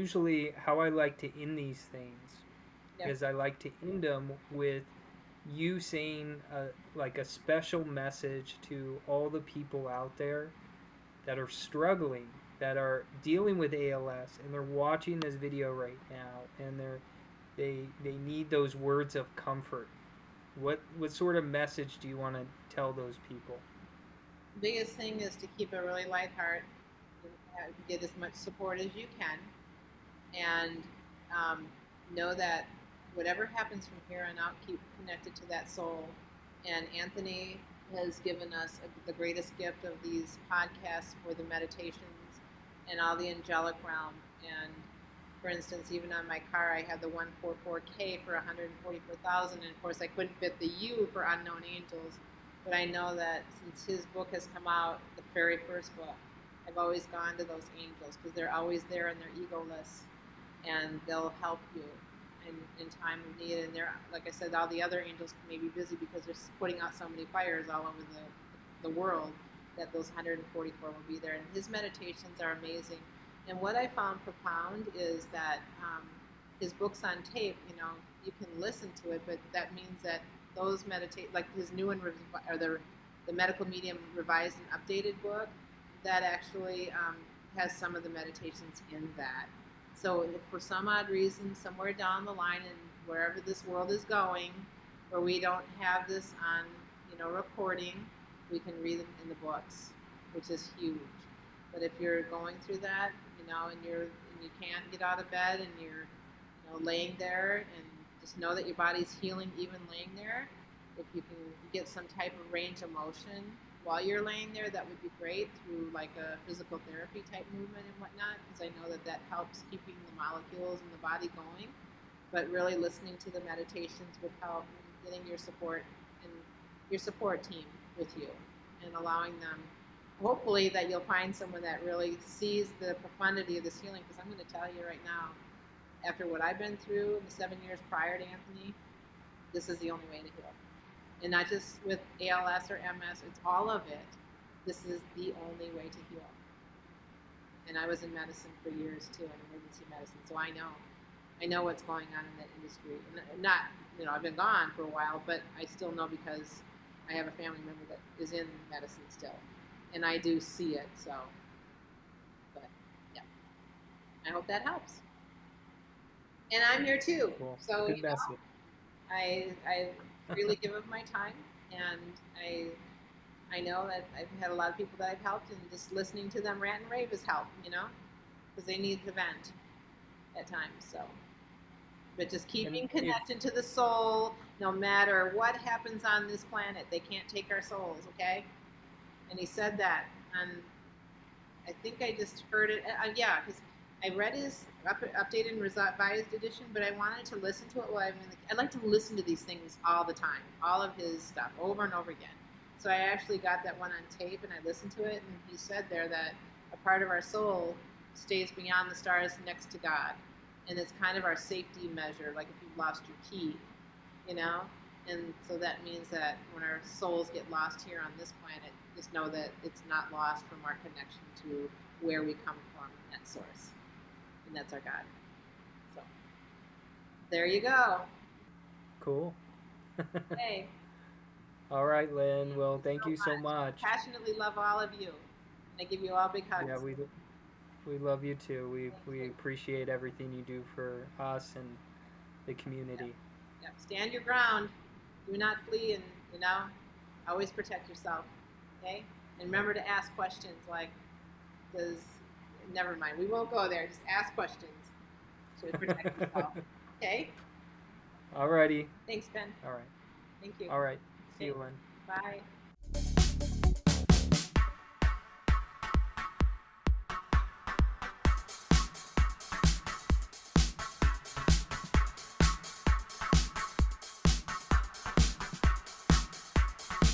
usually how I like to end these things is I like to end them with you saying a, like a special message to all the people out there that are struggling, that are dealing with ALS, and they're watching this video right now, and they're they they need those words of comfort. What what sort of message do you want to tell those people? biggest thing is to keep a really light heart, uh, get as much support as you can, and um, know that whatever happens from here on out, keep connected to that soul. And Anthony has given us a, the greatest gift of these podcasts for the meditations and all the angelic realm. And for instance, even on my car, I had the 144K for 144,000, and of course, I couldn't fit the U for unknown angels. But I know that since his book has come out, the very first book, I've always gone to those angels because they're always there and they're egoless, and they'll help you in, in time of need. And they're, like I said, all the other angels may be busy because they're putting out so many fires all over the, the world that those 144 will be there. And his meditations are amazing. And what I found profound is that um, his books on tape, you know, you can listen to it, but that means that those meditate, like his new and or the, the medical medium revised and updated book, that actually um, has some of the meditations in that. So if for some odd reason, somewhere down the line and wherever this world is going, where we don't have this on, you know, recording, we can read them in the books, which is huge. But if you're going through that, you know, and you're and you can't get out of bed and you're, you know, laying there and just know that your body's healing even laying there. If you can get some type of range of motion while you're laying there, that would be great through like a physical therapy type movement and whatnot, because I know that that helps keeping the molecules in the body going. But really listening to the meditations would help getting your support and your support team with you and allowing them, hopefully, that you'll find someone that really sees the profundity of this healing. Because I'm going to tell you right now, after what I've been through the seven years prior to Anthony, this is the only way to heal and not just with ALS or MS, it's all of it. This is the only way to heal. And I was in medicine for years too, in emergency medicine, so I know. I know what's going on in that industry. And uh, not, you know, I've been gone for a while, but I still know because I have a family member that is in medicine still. And I do see it, so. But, yeah. I hope that helps. And I'm here too. Cool. So, Good you know. I, I really give of my time, and I I know that I've had a lot of people that I've helped, and just listening to them rant and rave has helped, you know, because they need the vent at times. So, but just keeping if- connected to the soul, no matter what happens on this planet, they can't take our souls. Okay, and he said that, and I think I just heard it. Uh, yeah, because I read his up, updated and revised edition, but I wanted to listen to it while I'm in the. I like to listen to these things all the time, all of his stuff over and over again. So I actually got that one on tape and I listened to it, and he said there that a part of our soul stays beyond the stars next to God, and it's kind of our safety measure, like if you've lost your key, you know. And so that means that when our souls get lost here on this planet, just know that it's not lost from our connection to where we come from, that source and that's our God. So there you go. Cool. Hey, All right, Lynn. Well, thank so you so much. much. passionately love all of you. And I give you all big hugs. Yeah, we we love you too. We we appreciate everything you do for us and the community. Yep. Stand your ground. Do not flee, and you know, always protect yourself. Okay. And remember to ask questions like, does never mind. We won't go there. Just ask questions to protect yourself. Okay. Alrighty. Thanks, Ben. All right. Thank you. All right. See you, Okay. Lynn. Bye.